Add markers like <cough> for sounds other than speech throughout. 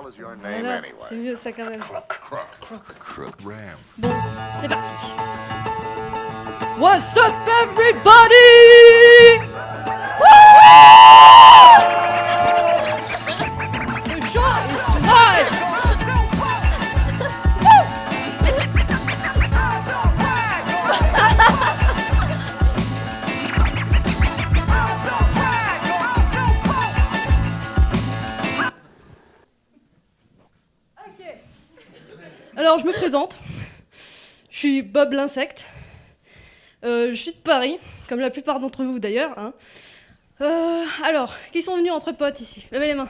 hell is your name Voilà, anyway? c'est mieux ça quand même. Crook. Crook. Crook. Ram. Bon, c'est parti. What's up everybody? Alors je me présente. Je suis Bob l'insecte. Euh, je suis de Paris, comme la plupart d'entre vous d'ailleurs. hein. Euh, alors, qui sont venus entre potes ici? Levez les mains.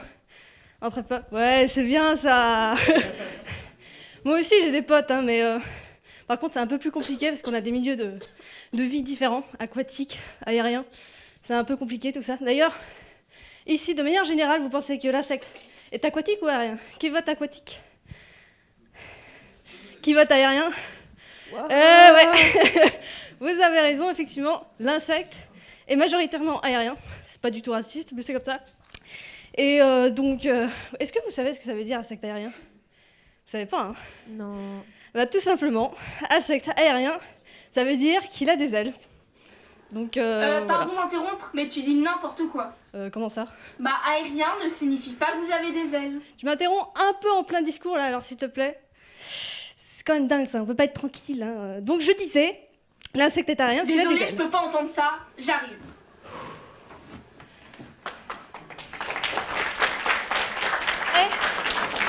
Entre potes Ouais, c'est bien ça <laughs> Moi aussi j'ai des potes, hein, mais euh, par contre c'est un peu plus compliqué parce qu'on a des milieux de, vie différents, aquatiques, aériens. C'est un peu compliqué tout ça. D'ailleurs, ici de manière générale, vous pensez que l'insecte est aquatique ou aérien? Qui vote aquatique? Qui vote aérien Eh ouais <laughs> Vous avez raison, effectivement, l'insecte est majoritairement aérien. C'est pas du tout raciste, mais c'est comme ça. Et euh, donc, euh, est-ce que vous savez ce que ça veut dire insecte aérien? Vous savez pas, hein? Non. Bah tout simplement, insecte aérien, ça veut dire qu'il a des ailes. Donc, euh, Euh, voilà. pardon d'interrompre, mais tu dis n'importe quoi. Euh, comment ça? Bah, aérien ne signifie pas que vous avez des ailes. Tu m'interromps un peu en plein discours là, alors s'il te plaît. C'est quand même dingue ça, on peut pas être tranquille. hein. Donc je disais, l'insecte est aérien, s'il a des Désolée, je peux pas entendre ça. J'arrive.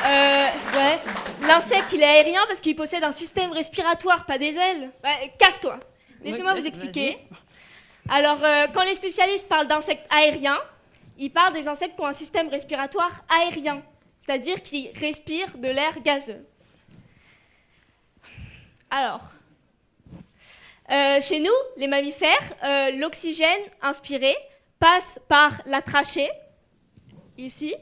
Euh, Ouais. L'insecte, il est aérien parce qu'il possède un système respiratoire, pas des ailes. Ouais, Casse-toi. Laissez-moi vous expliquer. Alors, euh, quand les spécialistes parlent d'insectes aériens, ils parlent des insectes qui ont un système respiratoire aérien, c'est-à-dire qui respirent de l'air gazeux. Alors, euh, chez nous, les mammifères, euh, l'oxygène inspiré passe par la trachée, ici,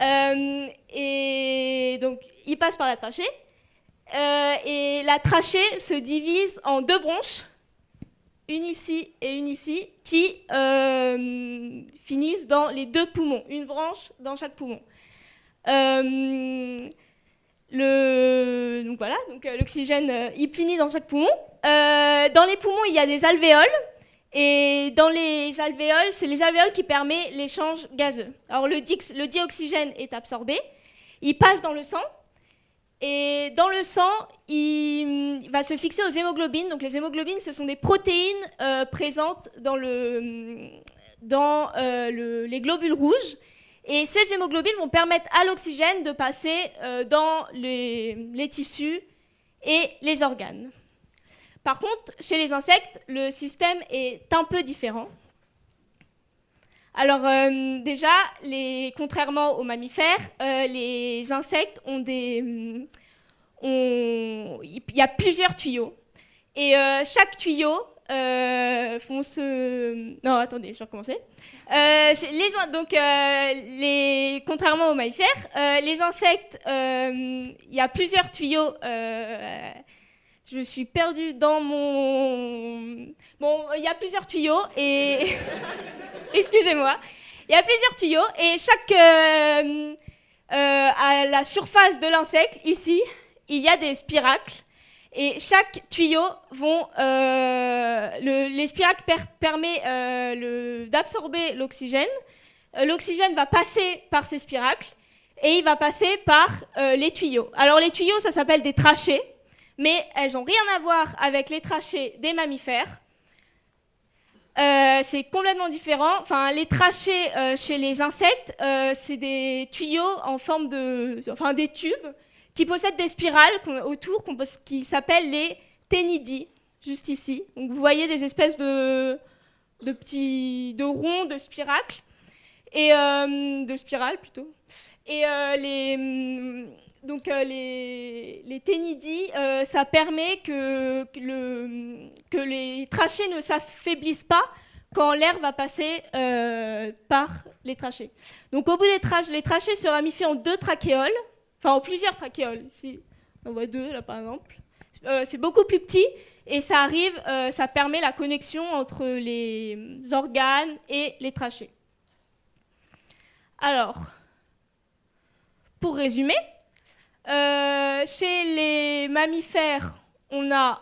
euh, et donc, il passe par la trachée. Et la trachée se divise en deux bronches, une ici et une ici, qui finissent dans les deux poumons, une branche dans chaque poumon. Donc voilà, donc euh, l'oxygène, euh, il finit dans chaque poumon. Euh, dans les poumons, il y a des alvéoles. Et dans les alvéoles, c'est les alvéoles qui permettent l'échange gazeux. Alors le, dioxygène est absorbé, il passe dans le sang, et dans le sang, il, va se fixer aux hémoglobines. Donc les hémoglobines, ce sont des protéines euh, présentes dans, le, dans le- les globules rouges. Et ces hémoglobines vont permettre à l'oxygène de passer euh, dans les, tissus et les organes. Par contre, chez les insectes, le système est un peu différent. Alors euh, déjà, contrairement aux mammifères, euh, les insectes ont des, il y a plusieurs tuyaux et chaque tuyau font se. Non, attendez, je vais recommencer. Euh, donc, euh, contrairement aux mammifères, euh, les insectes, euh, il y a plusieurs tuyaux. euh, je suis perdue dans mon. Bon, il y a plusieurs tuyaux et. <laughs> Excusez-moi. Il y a plusieurs tuyaux et chaque. euh, euh, à la surface de l'insecte, ici, il y a des spiracles. Et chaque tuyau vont. euh, le- les spiracles per- permettent euh, d'absorber l'oxygène. Euh, l'oxygène va passer par ces spiracles et il va passer par les tuyaux. Alors, les tuyaux, ça s'appelle des trachées mais elles n'ont rien à voir avec les trachées des mammifères. C'est complètement différent. Enfin, les trachées chez les insectes, c'est des tuyaux en forme de, enfin des tubes qui possèdent des spirales autour qui s'appellent les ténidies, juste ici. Donc vous voyez des espèces de, de petits, de ronds, de spiracles et euh, de spirales plutôt. Et euh, les, hum, donc euh, les, les ténidies, ça permet que, le, que les trachées ne s'affaiblissent pas quand l'air va passer par les trachées. Donc au bout des trachées, les trachées se ramifient en deux trachéoles, enfin en plusieurs trachéoles. Ici, on voit deux là par exemple. Euh, c'est beaucoup plus petit et ça arrive, euh, ça permet la connexion entre les organes et les trachées. Alors, pour résumer, euh, chez les mammifères, on a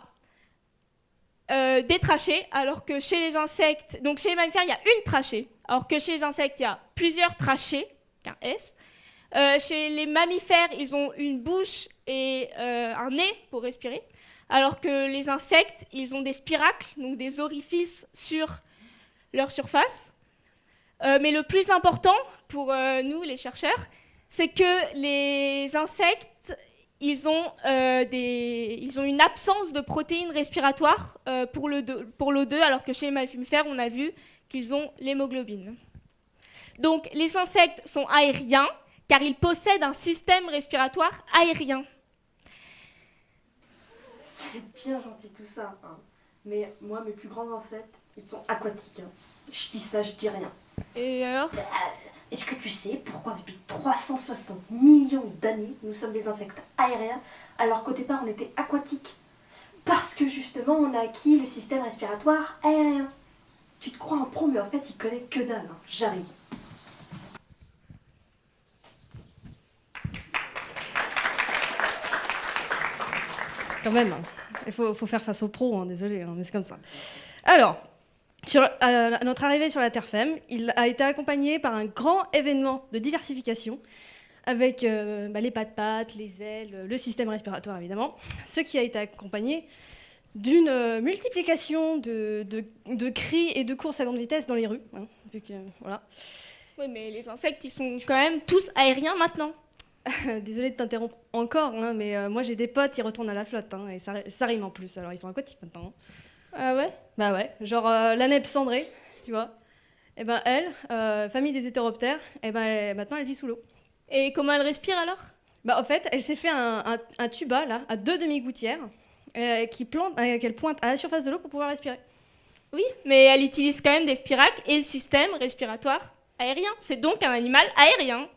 euh, des trachées, alors que chez les insectes, donc chez les mammifères, il y a une trachée, alors que chez les insectes, il y a plusieurs trachées, qu'un S. Euh, chez les mammifères, ils ont une bouche et euh, un nez pour respirer, alors que les insectes, ils ont des spiracles, donc des orifices sur leur surface. Euh, mais le plus important pour nous, les chercheurs, c'est que les insectes, ils ont, ils ont une absence de protéines respiratoires pour l'O2, alors que chez les mammifères, on a vu qu'ils ont l'hémoglobine. Donc les insectes sont aériens car ils possèdent un système respiratoire aérien. C'est bien gentil tout ça, hein. mais moi, mes plus grands ancêtres, ils sont aquatiques. hein. Je dis ça, je dis rien. Et alors? Est-ce que tu sais pourquoi depuis 360 millions d'années, nous sommes des insectes aériens, alors qu'au départ, on était aquatiques? Parce que justement, on a acquis le système respiratoire aérien. Tu te crois un pro, mais en fait, il connaît que dalle. hein. J'arrive. Quand même, hein. il faut, faire face aux pros, hein, désolé, hein, mais c'est comme ça. Alors, sur, à notre arrivée sur la Terre Femme, il a été accompagné par un grand événement de diversification avec euh, bah, les pattes-pattes, les ailes, le système respiratoire évidemment, ce qui a été accompagné d'une euh, multiplication de, de- de cris et de courses à grande vitesse dans les rues. hein, vu que, voilà. Oui, mais les insectes, ils sont quand même tous aériens maintenant. <laughs> Désolée de t'interrompre encore, hein, mais euh, moi j'ai des potes, ils retournent à la flotte, hein, et ça, ça rime en plus, alors ils sont aquatiques maintenant. hein. Ah ouais? Bah ouais, genre euh, la neb cendrée, tu vois. Et ben elle, euh, famille des hétéroptères, et ben elle- maintenant elle vit sous l'eau. Et comment elle respire alors? Bah en fait, elle s'est fait un, un- un tuba là, à deux demi-gouttières, euh, qui plante, qu'elle pointe à la surface de l'eau pour pouvoir respirer. Oui, mais elle utilise quand même des spiracles et le système respiratoire aérien. C'est donc un animal aérien.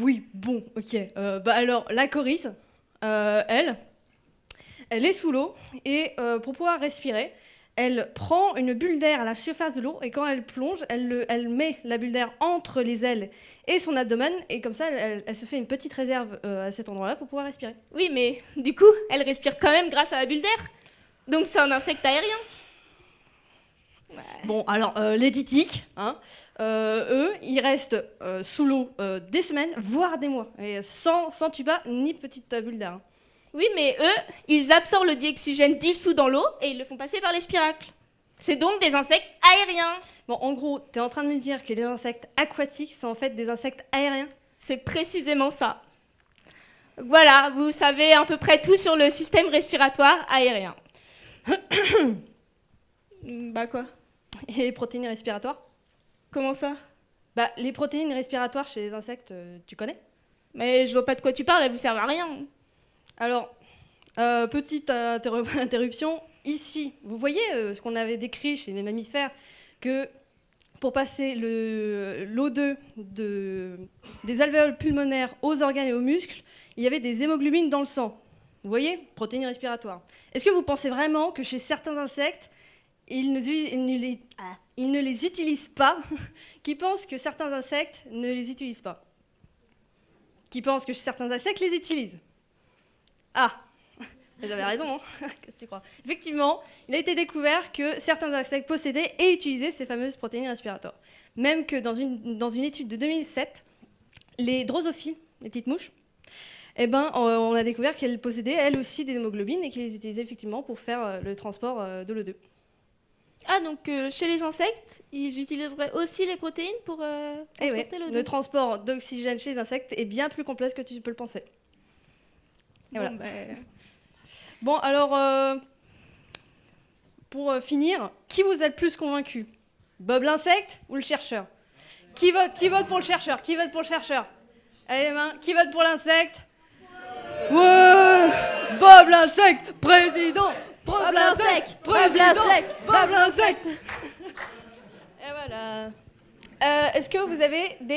Oui, bon, ok. Euh, bah alors la coryce, euh, elle, elle est sous l'eau et euh, pour pouvoir respirer, elle prend une bulle d'air à la surface de l'eau et quand elle plonge, elle, le- elle met la bulle d'air entre les ailes et son abdomen et comme ça, elle, se fait une petite réserve à cet endroit-là pour pouvoir respirer. Oui, mais du coup, elle respire quand même grâce à la bulle d'air. Donc c'est un insecte aérien. Bon, alors euh, les ditiques, hein, euh, eux, ils restent euh, sous l'eau des semaines, voire des mois, et sans, sans tuba ni petite bulle d'air. hein. Oui, mais eux, ils absorbent le dioxygène dissous dans l'eau et ils le font passer par les spiracles. C'est donc des insectes aériens. Bon, en gros, t'es en train de me dire que les insectes aquatiques sont en fait des insectes aériens C'est précisément ça. Voilà, vous savez à peu près tout sur le système respiratoire aérien. <coughs> bah quoi? <laughs> Et les protéines respiratoires Comment ça? Bah, les protéines respiratoires chez les insectes, euh, tu connais? Mais je vois pas de quoi tu parles, elles vous servent à rien. Alors, euh, petite interru- <laughs> interruption. Ici, vous voyez euh, ce qu'on avait décrit chez les mammifères, que pour passer le- l'O2 de, des alvéoles pulmonaires aux organes et aux muscles, il y avait des hémoglobines dans le sang. Vous voyez? Protéines respiratoires. Est-ce que vous pensez vraiment que chez certains insectes, ils ne, ils ne les, ah, ils ne les utilisent pas. <laughs> Qui pensent que certains insectes ne les utilisent pas. Qui pensent que certains insectes les utilisent. Ah, <laughs> j'avais raison, hein. <laughs> Qu'est-ce que tu crois? Effectivement, il a été découvert que certains insectes possédaient et utilisaient ces fameuses protéines respiratoires. Même que dans une, dans une étude de 2007, les drosophiles, les petites mouches, eh ben, on on a découvert qu'elles possédaient elles aussi des hémoglobines et qu'elles les utilisaient effectivement pour faire euh, le transport euh, de l'O2. Ah, donc euh, chez les insectes, ils utiliseraient aussi les protéines pour euh, ouais, transporter le transport d'oxygène chez les insectes est bien plus complexe que tu peux le penser. Et voilà. Bon, alors, euh, pour finir, qui vous a le plus convaincu? Bob l'insecte ou le chercheur? Qui vote, qui vote pour le chercheur? Qui vote pour le chercheur? Allez les mains, qui vote pour l'insecte? Ouais! Bob l'insecte, président Bob l'insecte, président Bob l'insecte Et voilà. Euh, Est-ce que vous avez des